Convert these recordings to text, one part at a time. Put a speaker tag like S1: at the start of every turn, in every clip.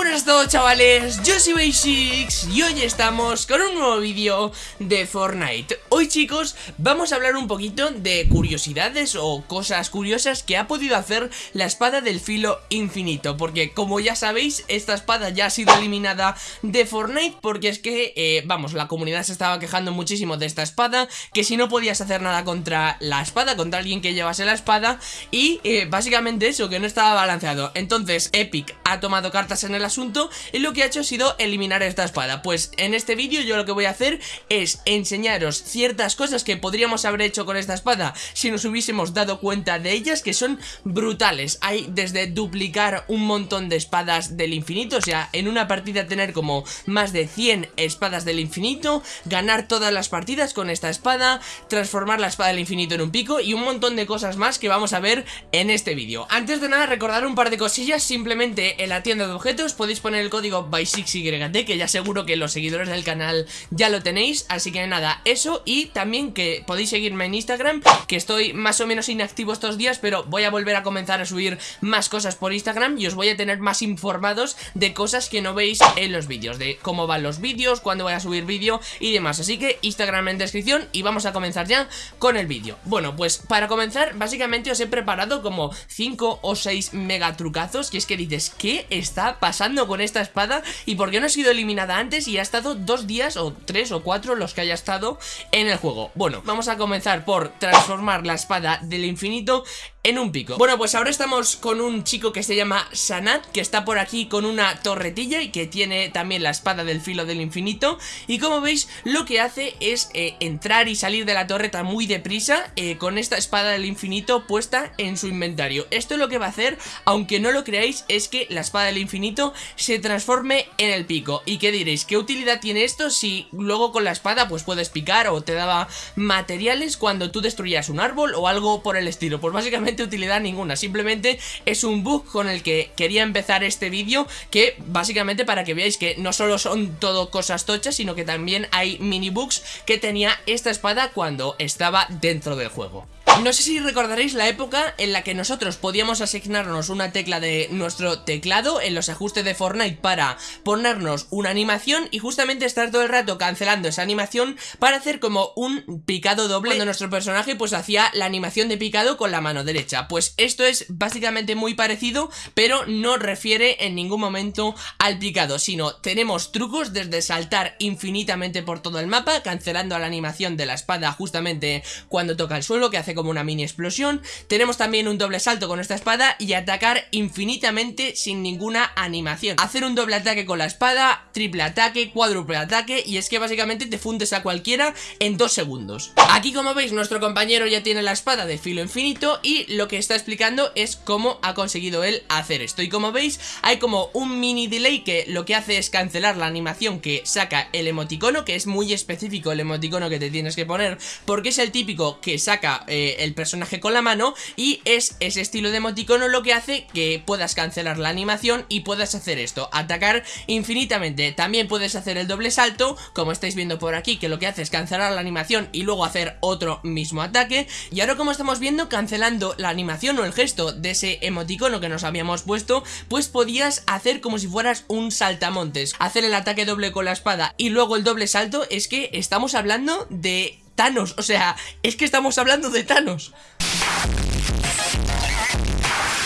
S1: buenas a todos chavales, yo soy Basics y hoy estamos con un nuevo vídeo de Fortnite. Hoy chicos vamos a hablar un poquito de curiosidades o cosas curiosas que ha podido hacer la espada del filo infinito Porque como ya sabéis esta espada ya ha sido eliminada de Fortnite Porque es que, eh, vamos, la comunidad se estaba quejando muchísimo de esta espada Que si no podías hacer nada contra la espada, contra alguien que llevase la espada Y eh, básicamente eso, que no estaba balanceado. Entonces Epic ha tomado cartas en el asunto y lo que ha hecho ha sido eliminar esta espada. Pues en este vídeo yo lo que voy a hacer es enseñaros ciertas cosas que podríamos haber hecho con esta espada Si nos hubiésemos dado cuenta de ellas que son brutales. Hay desde duplicar un montón de espadas del infinito O sea, en una partida tener como más de 100 espadas del infinito Ganar todas las partidas con esta espada Transformar la espada del infinito en un pico Y un montón de cosas más que vamos a ver en este vídeo. Antes de nada recordar un par de cosillas Simplemente en la tienda de objetos podéis poner el código by6yt que ya seguro que los seguidores del canal ya lo tenéis, así que nada, eso. Y también que podéis seguirme en Instagram, que estoy más o menos inactivo estos días, pero voy a volver a comenzar a subir más cosas por Instagram y os voy a tener más informados de cosas que no veis en los vídeos, de cómo van los vídeos, cuándo voy a subir vídeo y demás, así que Instagram en descripción y vamos a comenzar ya con el vídeo. Bueno, pues para comenzar, básicamente os he preparado como 5 o 6 mega trucazos, que es que dices, ¿qué está pasando con esta espada y por qué no ha sido eliminada antes y ha estado dos días o tres o cuatro los que haya estado en el juego. Bueno, vamos a comenzar por transformar la espada del infinito en un pico. Bueno, pues ahora estamos con un chico que se llama Sanat Que está por aquí con una torretilla y que tiene también la espada del filo del infinito. Y como veis, lo que hace es eh, entrar y salir de la torreta muy deprisa eh, Con esta espada del infinito puesta en su inventario. Esto lo que va a hacer, aunque no lo creáis, es que la espada del infinito se transforme en el pico ¿Y qué diréis? ¿Qué utilidad tiene esto si luego con la espada pues puedes picar o te daba materiales cuando tú destruías un árbol o algo por el estilo? Pues básicamente utilidad ninguna, simplemente es un bug con el que quería empezar este vídeo que básicamente para que veáis que no solo son todo cosas tochas, sino que también hay mini bugs que tenía esta espada cuando estaba dentro del juego. No sé si recordaréis la época en la que nosotros podíamos asignarnos una tecla de nuestro teclado en los ajustes de Fortnite para ponernos una animación y justamente estar todo el rato cancelando esa animación para hacer como un picado doble cuando nuestro personaje pues hacía la animación de picado con la mano derecha. Pues esto es básicamente muy parecido pero no refiere en ningún momento al picado, sino tenemos trucos desde saltar infinitamente por todo el mapa cancelando la animación de la espada justamente cuando toca el suelo que hace como una mini explosión. Tenemos también un doble salto con esta espada y atacar infinitamente sin ninguna animación. Hacer un doble ataque con la espada, triple ataque, cuádruple ataque y es que básicamente te fundes a cualquiera en dos segundos. Aquí como veis nuestro compañero ya tiene la espada de filo infinito y lo que está explicando es cómo ha conseguido él hacer esto. Y como veis hay como un mini delay que lo que hace es cancelar la animación que saca el emoticono Que es muy específico el emoticono que te tienes que poner porque es el típico que saca... Eh, el personaje con la mano y es ese estilo de emoticono lo que hace que puedas cancelar la animación y puedas hacer esto, atacar infinitamente. También puedes hacer el doble salto, como estáis viendo por aquí, que lo que hace es cancelar la animación y luego hacer otro mismo ataque. Y ahora como estamos viendo, cancelando la animación o el gesto de ese emoticono que nos habíamos puesto, pues podías hacer como si fueras un saltamontes. Hacer el ataque doble con la espada y luego el doble salto es que estamos hablando de Thanos, o sea, es que estamos hablando de Thanos.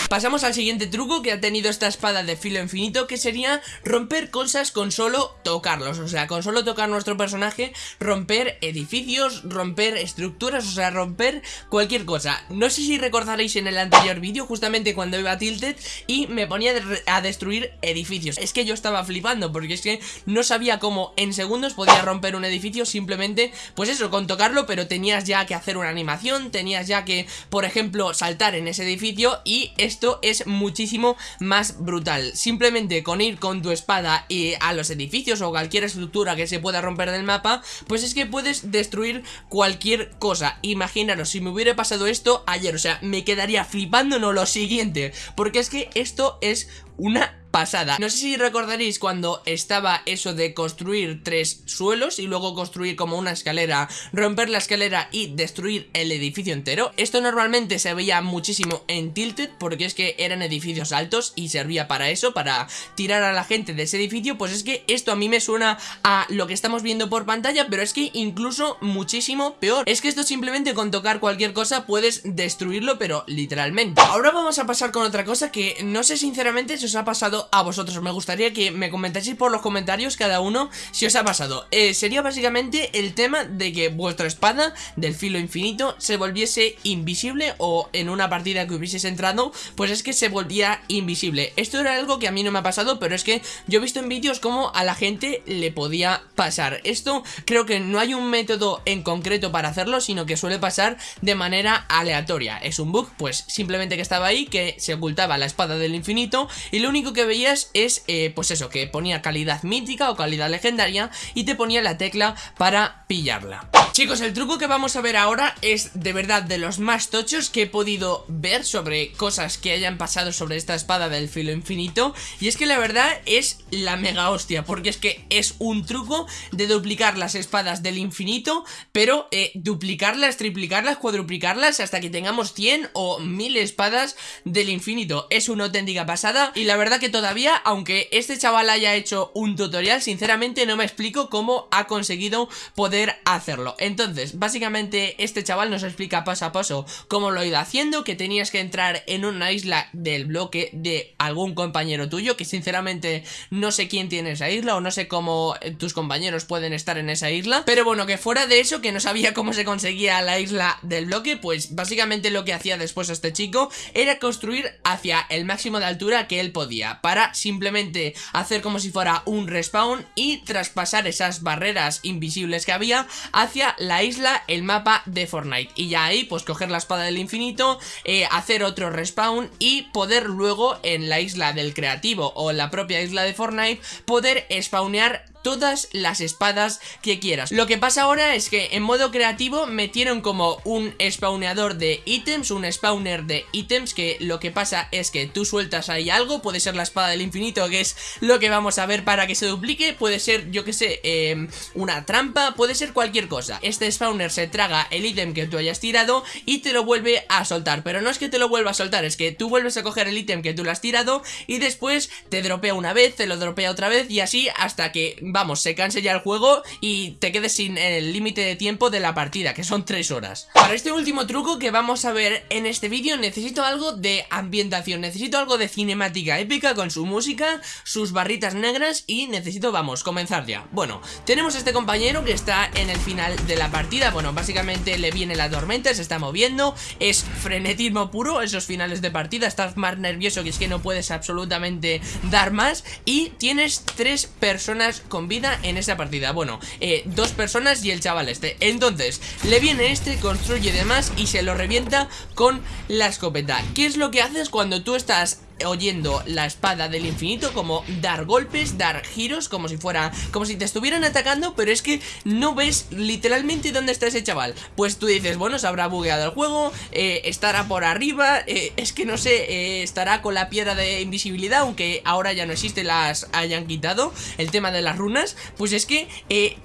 S1: Pasamos al siguiente truco que ha tenido esta espada de filo infinito que sería romper cosas con solo tocarlos, o sea, con solo tocar nuestro personaje, romper edificios, romper estructuras, o sea, romper cualquier cosa. No sé si recordaréis en el anterior vídeo, justamente cuando iba a Tilted y me ponía a destruir edificios. Es que yo estaba flipando porque es que no sabía cómo en segundos podía romper un edificio simplemente, pues eso, con tocarlo, pero tenías ya que hacer una animación, tenías ya que, por ejemplo, saltar en ese edificio y esto es muchísimo más brutal. Simplemente con ir con tu espada y a los edificios o cualquier estructura que se pueda romper del mapa, pues es que puedes destruir cualquier cosa. Imaginaros, si me hubiera pasado esto ayer, o sea, me quedaría flipando no lo siguiente, porque es que esto es una pasada. No sé si recordaréis cuando estaba eso de construir tres suelos y luego construir como una escalera, romper la escalera y destruir el edificio entero. Esto normalmente se veía muchísimo en Tilted porque es que eran edificios altos y servía para eso, para tirar a la gente de ese edificio. Pues es que esto a mí me suena a lo que estamos viendo por pantalla, pero es que incluso muchísimo peor. Es que esto simplemente con tocar cualquier cosa puedes destruirlo, pero literalmente. Ahora vamos a pasar con otra cosa que no sé sinceramente si os ha pasado a vosotros. Me gustaría que me comentaseis por los comentarios cada uno si os ha pasado. Eh, sería básicamente el tema de que vuestra espada del filo infinito se volviese invisible o en una partida que hubieseis entrado, pues es que se volvía invisible. Esto era algo que a mí no me ha pasado, pero es que yo he visto en vídeos cómo a la gente le podía pasar. Esto creo que no hay un método en concreto para hacerlo, sino que suele pasar de manera aleatoria. Es un bug, pues simplemente que estaba ahí, que se ocultaba la espada del infinito y lo único que es, eh, pues eso, que ponía calidad mítica o calidad legendaria y te ponía la tecla para pillarla. Chicos, el truco que vamos a ver ahora es de verdad de los más tochos que he podido ver sobre cosas que hayan pasado sobre esta espada del filo infinito Y es que la verdad es la mega hostia, porque es que es un truco de duplicar las espadas del infinito Pero eh, duplicarlas, triplicarlas, cuadruplicarlas hasta que tengamos 100 o 1000 espadas del infinito Es una auténtica pasada y la verdad que todavía, aunque este chaval haya hecho un tutorial, sinceramente no me explico cómo ha conseguido poder hacerlo. Entonces, básicamente este chaval nos explica paso a paso cómo lo ha ido haciendo, que tenías que entrar en una isla del bloque de algún compañero tuyo, que sinceramente no sé quién tiene esa isla o no sé cómo eh, tus compañeros pueden estar en esa isla, pero bueno, que fuera de eso, que no sabía cómo se conseguía la isla del bloque, pues básicamente lo que hacía después este chico era construir hacia el máximo de altura que él podía, para simplemente hacer como si fuera un respawn y traspasar esas barreras invisibles que había hacia la isla, el mapa de Fortnite. Y ya ahí pues coger la espada del infinito, eh, hacer otro respawn y poder luego en la isla del creativo o en la propia isla de Fortnite poder spawnear todas las espadas que quieras. Lo que pasa ahora es que en modo creativo metieron como un spawneador de ítems, un spawner de ítems que lo que pasa es que tú sueltas ahí algo, puede ser la espada del infinito que es lo que vamos a ver para que se duplique, puede ser yo que sé, em, una trampa, puede ser cualquier cosa. Este spawner se traga el ítem que tú hayas tirado y te lo vuelve a soltar, pero no es que te lo vuelva a soltar, es que tú vuelves a coger el ítem que tú lo has tirado y después te dropea una vez, te lo dropea otra vez y así hasta que vamos, se canse ya el juego y te quedes sin el límite de tiempo de la partida, que son 3 horas. Para este último truco que vamos a ver en este vídeo necesito algo de ambientación, necesito algo de cinemática épica con su música, sus barritas negras y necesito, vamos, comenzar ya. Bueno, tenemos a este compañero que está en el final de la partida, bueno, básicamente le viene la tormenta, se está moviendo, es frenetismo puro esos finales de partida, estás más nervioso que es que no puedes absolutamente dar más y tienes tres personas vida en esa partida. Bueno, eh, dos personas y el chaval este. Entonces, le viene este, construye demás y se lo revienta con la escopeta. ¿Qué es lo que haces cuando tú estás oyendo la espada del infinito como dar golpes, dar giros como si fuera, como si te estuvieran atacando pero es que no ves literalmente dónde está ese chaval. Pues tú dices, bueno, se habrá bugueado el juego eh, estará por arriba eh, es que no sé, eh, estará con la piedra de invisibilidad aunque ahora ya no existe, las hayan quitado el tema de las runas, pues es que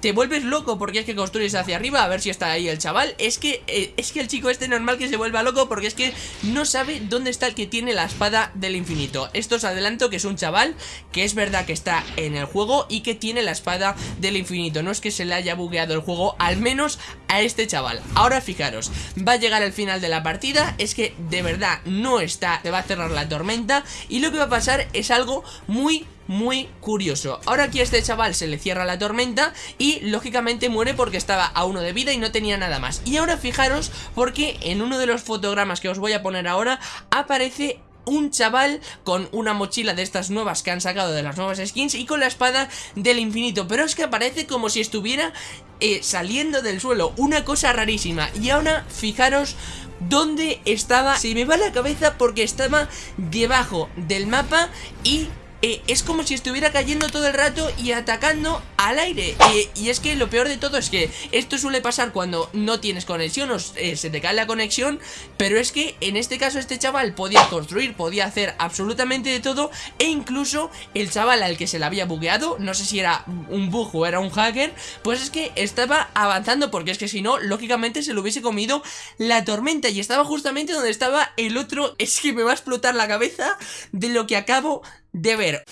S1: te vuelves loco porque es que construyes hacia arriba a ver si está ahí el chaval, es que es que el chico este normal que se vuelva loco porque es que no sabe dónde está el que tiene la espada del infinito infinito. Esto os adelanto que es un chaval que es verdad que está en el juego y que tiene la espada del infinito. No es que se le haya bugueado el juego, al menos a este chaval. Ahora fijaros, va a llegar al final de la partida Es que de verdad no está, te va a cerrar la tormenta Y lo que va a pasar es algo muy muy curioso. Ahora aquí a este chaval se le cierra la tormenta y lógicamente muere porque estaba a uno de vida y no tenía nada más. Y ahora fijaros porque en uno de los fotogramas que os voy a poner ahora aparece un chaval con una mochila de estas nuevas que han sacado de las nuevas skins y con la espada del infinito, pero es que aparece como si estuviera eh, saliendo del suelo, una cosa rarísima. Y ahora fijaros dónde estaba, se me va la cabeza porque estaba debajo del mapa y eh, es como si estuviera cayendo todo el rato y atacando al aire. Eh, Y es que lo peor de todo es que esto suele pasar cuando no tienes conexión o eh, se te cae la conexión Pero es que en este caso este chaval podía construir, podía hacer absolutamente de todo E incluso el chaval al que se le había bugueado, no sé si era un bug o era un hacker Pues es que estaba avanzando porque es que si no, lógicamente se lo hubiese comido la tormenta Y estaba justamente donde estaba el otro, es que me va a explotar la cabeza de lo que acabo de ver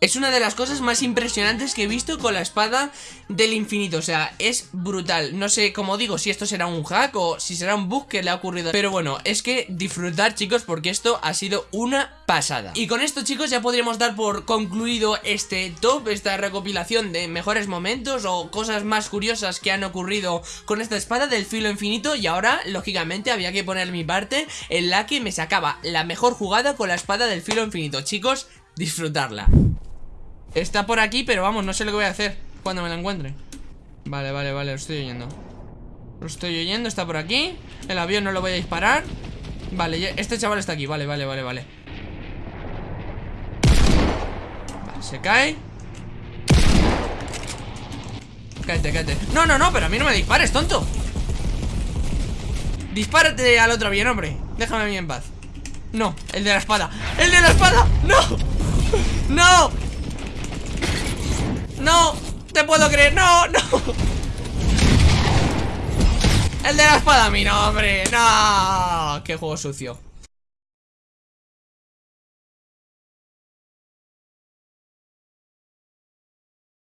S1: es una de las cosas más impresionantes que he visto con la espada del infinito. O sea, es brutal. No sé, como digo, si esto será un hack o si será un bug que le ha ocurrido. Pero bueno, es que disfrutar chicos porque esto ha sido una pasada. Y con esto chicos ya podríamos dar por concluido este top Esta recopilación de mejores momentos o cosas más curiosas que han ocurrido con esta espada del filo infinito. Y ahora, lógicamente, había que poner mi parte en la que me sacaba la mejor jugada con la espada del filo infinito. Chicos, disfrutarla Está por aquí, pero vamos, no sé lo que voy a hacer Cuando me la encuentre. Vale, vale, vale, lo estoy oyendo. Lo estoy oyendo, está por aquí. El avión no lo voy a disparar. Vale, este chaval está aquí, vale, vale, vale, vale. Vale, se cae. Cállate, cállate. No, no, no, pero a mí no me dispares, tonto. Dispárate al otro avión, hombre. Déjame a mí en paz. No, el de la espada. ¡El de la espada! ¡No! ¡No! ¡No! ¡Te puedo creer! ¡No! ¡No! El de la espada, mi nombre. ¡No! ¡Qué juego sucio!